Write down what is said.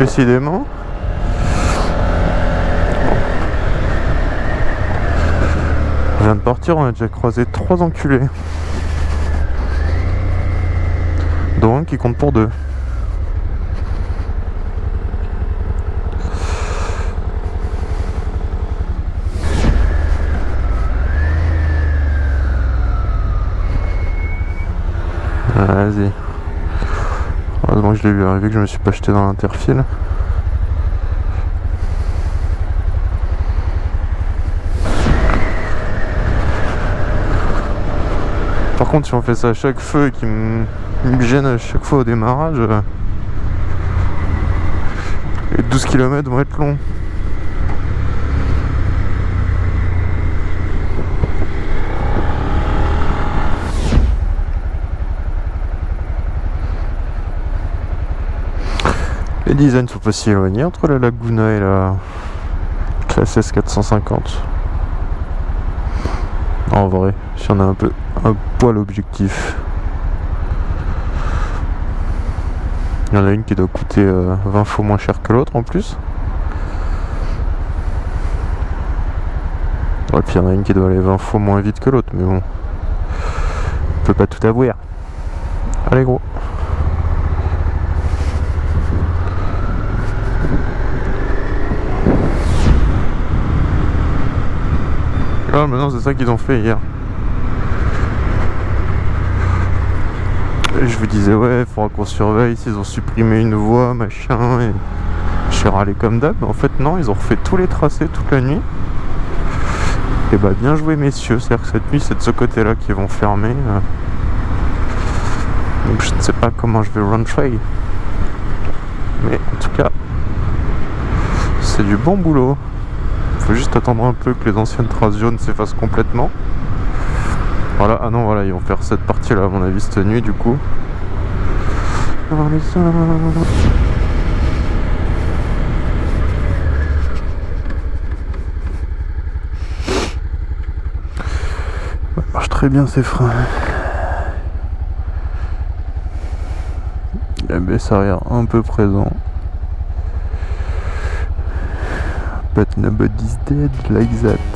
Décidément. On vient de partir, on a déjà croisé trois enculés. Dont un qui compte pour deux. Vas-y. Heureusement que je l'ai vu arriver, que je me suis pas jeté dans l'interfile. Par contre, si on fait ça à chaque feu et qu'il me me gêne à chaque fois au démarrage, euh, les 12 km vont être longs. Les designs sont pas si éloignés entre la Laguna et la classe S450. En vrai, si on a un peu un poil objectif. Il y en a une qui doit coûter 20 euh, fois moins cher que l'autre en plus. Ouais, puis il y en a une qui doit aller 20 fois moins vite que l'autre, mais bon. On peut pas tout avouer. Allez gros. Maintenant c'est ça qu'ils ont fait hier. je vous disais ouais, faudra qu'on surveille s'ils ont supprimé une voie, machin, et je suis râlé comme d'hab. En fait non, ils ont refait tous les tracés toute la nuit. Et bah bien joué messieurs, c'est-à-dire que cette nuit c'est de ce côté-là qu'ils vont fermer. Euh. Donc je ne sais pas comment je vais rentrer. Mais en tout cas, c'est du bon boulot. Juste attendre un peu que les anciennes traces jaunes s'effacent complètement. Voilà, ah non, voilà, ils vont faire cette partie-là, à mon avis, cette nuit, du coup. Ça marche très bien ces freins. baisse arrière un peu présent. But nobody's dead like that.